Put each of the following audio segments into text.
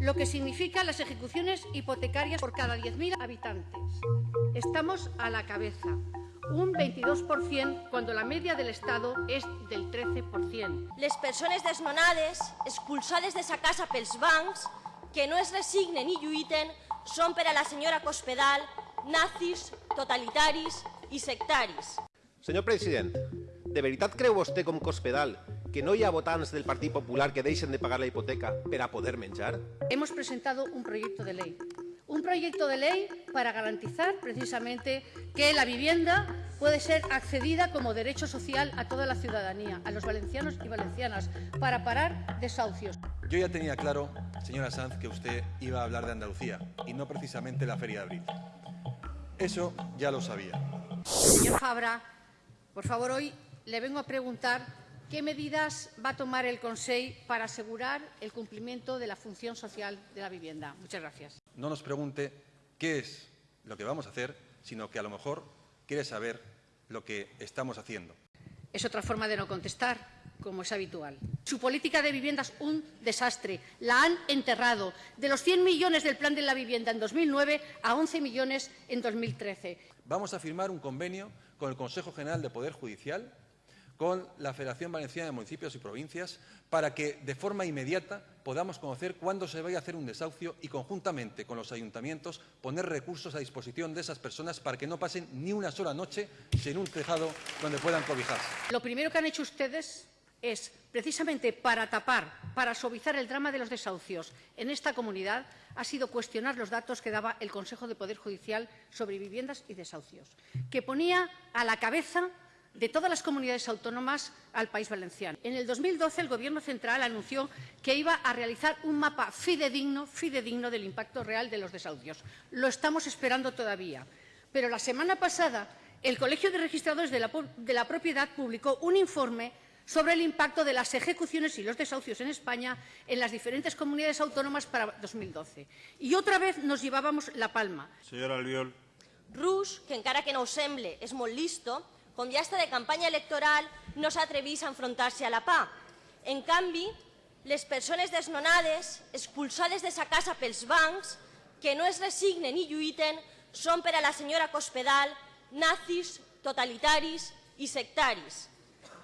lo que significa las ejecuciones hipotecarias por cada 10.000 habitantes. Estamos a la cabeza, un 22% cuando la media del Estado és del 13%. Les persones desnonades, expulsades de sa casa pels bancs, que no es resignen i lluiten, són per a la senyora Cospedal nazis, totalitaris i sectaris. Senyor president, de veritat creu vostè com Cospedal que no hi ha votants del Partit Popular que deixen de pagar la hipoteca per a poder menjar? Hemos presentado un proyecto de ley. Un proyecto de ley para garantizar precisamente que la vivienda puede ser accedida como derecho social a toda la ciudadanía, a los valencianos y valencianas, para parar desahucios. Yo ya tenía claro, señora Sanz, que usted iba a hablar de Andalucía y no precisamente la Feria de Abril. Eso ya lo sabía. Señor Fabra, por favor, hoy le vengo a preguntar qué medidas va a tomar el Consejo para asegurar el cumplimiento de la función social de la vivienda. Muchas gracias. No nos pregunte qué es lo que vamos a hacer, sino que a lo mejor quiere saber lo que estamos haciendo. Es otra forma de no contestar, como es habitual. Su política de vivienda es un desastre. La han enterrado. De los 100 millones del plan de la vivienda en 2009 a 11 millones en 2013. Vamos a firmar un convenio con el Consejo General de Poder Judicial, con la Federación Valenciana de Municipios y Provincias, para que de forma inmediata podamos conocer cuándo se vaya a hacer un desahucio y conjuntamente con los ayuntamientos poner recursos a disposición de esas personas para que no pasen ni una sola noche sin un tejado donde puedan cobijarse. Lo primero que han hecho ustedes es, precisamente para tapar, para suavizar el drama de los desahucios en esta comunidad, ha sido cuestionar los datos que daba el Consejo de Poder Judicial sobre viviendas y desahucios, que ponía a la cabeza de todas las comunidades autónomas al País Valenciano. En el 2012 el Gobierno central anunció que iba a realizar un mapa fidedigno, fidedigno del impacto real de los desahucios. Lo estamos esperando todavía. Pero la semana pasada el Colegio de Registradores de la, de la Propiedad publicó un informe sobre el impacto de las ejecuciones y los desahucios en España en las diferentes comunidades autónomas para 2012. Y otra vez nos llevábamos la palma. Señora Albiol. Rus, que encara que no ho semble, és molt listo, com ja està de campanya electoral, no s'atrevís a enfrontar-se a la PA. En canvi, les persones desnonades, expulsades de sa casa pels bancs, que no es resignen i lluiten, són per a la senyora Cospedal nazis, totalitaris i sectaris.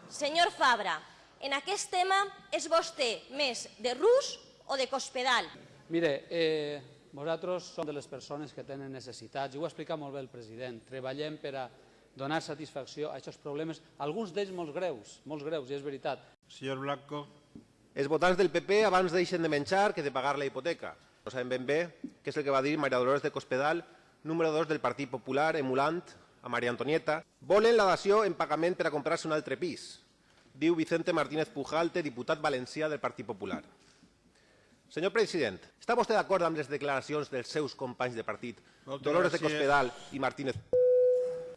Senyor Fabra, en aquest tema és vostè més de rus o de Cospedal? Mire, eh, vosaltres som de les persones que tenen necessitats, i ho ha explicat molt bé el president. Treballem per a donar satisfacció a aquests problemes, alguns d'ells molt greus, molt greus, i és veritat. Señor Blanco. Els votants del PP abans deixen de menjar que de pagar la hipoteca. No sabem ben bé què és el que va dir Maria Dolores de Cospedal, número 2 del Partit Popular, emulant a Maria Antonieta. Volen la dació en pagament per a comprar-se un altre pis, diu Vicente Martínez Pujalte, diputat valencià del Partit Popular. Senyor president, està vostè d'acord amb les declaracions dels seus companys de partit, Moltes Dolores de gràcies. Cospedal i Martínez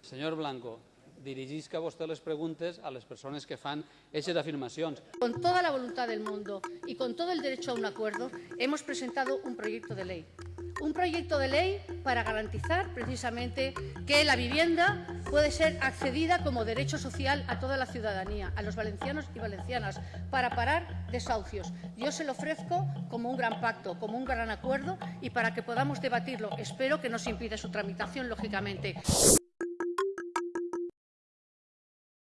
Senyor Blanco, dirigisca vostè les preguntes a les persones que fan aquestes afirmacions. Con toda la voluntad del mundo y con todo el derecho a un acuerdo, hemos presentado un proyecto de ley. Un proyecto de ley para garantizar precisamente que la vivienda puede ser accedida como derecho social a toda la ciudadanía, a los valencianos y valencianas, para parar desahucios. Yo se lo ofrezco como un gran pacto, como un gran acuerdo y para que podamos debatirlo. Espero que no se impida su tramitación, lógicamente.